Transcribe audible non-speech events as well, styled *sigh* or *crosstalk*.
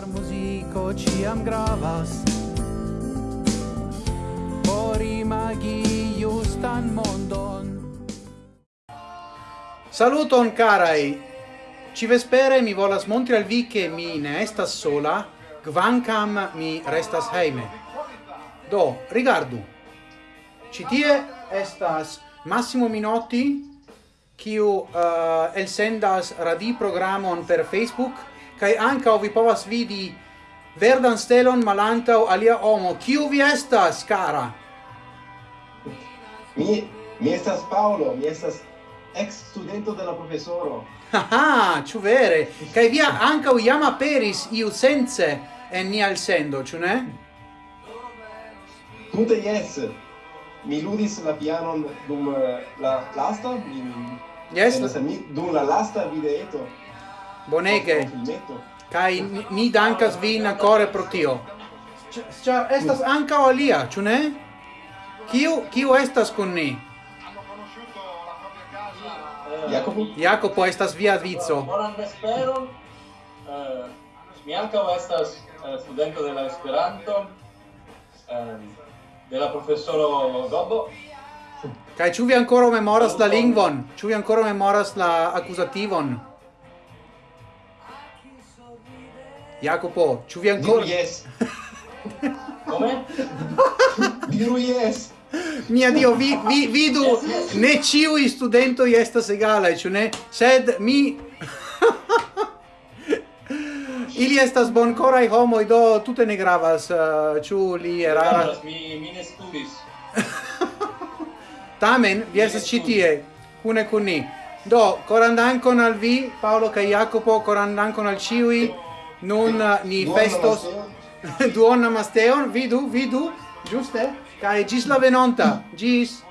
Char muziko ciam gravas. Por imagi justan mondon. Saluton carai. Ci vespere mi volas montri al vi che mi ne estas sola Gvancam mi restas heime. Do, rigardu. Ci tie estas Massimo Minotti kiu uh, elsendas radi programon per Facebook kai anka vi povas vidi verdan stelon malantaŭ alia homo. Kiu vi estas, kara? Mi mi estas Paolo, mi estas ex studento de la profesoro. Ah, ĉu vere? via vi ankaŭ jam peris iu sense en ni al sendo ĉu ne? Tute yes Mi ludis la pianon dum eh, la lasta, mi Yes. Mi dum la lasta videeto. Bonege. Kai mi dankas vin ancora pro tio. Cia estas anca o alia, ciu ne? Kiu, kiu estas kun ni? Jacopo? Jacopo estas via vico. Bonan vesperon. Eh, mi ankaŭ estas uh, studento de la Esperanto um, de la profesoro Gobbo. Kaj ĉu vi ankoraŭ memoras la lingvon? Ĉu vi ankoraŭ memoras la akuzativon? Jacopo, ci vi ancora? Diru yes. Come? *laughs* Diru yes. Mia Dio, vi, vi, vidu, yes, yes. ne studento i estas egalaj, ĉu ne? Sed mi... *laughs* Ili estas bonkoraj homoj, do tute ne gravas, eh, ĉu uh, li eraras? Mi, mi ne studis. *laughs* Tamen, vi estas ĉi tie, kune kun ni. Do, koran dankon al vi, Paolo kaj Jacopo, koran dankon al ĉiuj. Nun uh, ni festos *laughs* duon namasteon, vidu, vidu, giuste? Cae gis la venonta, gis!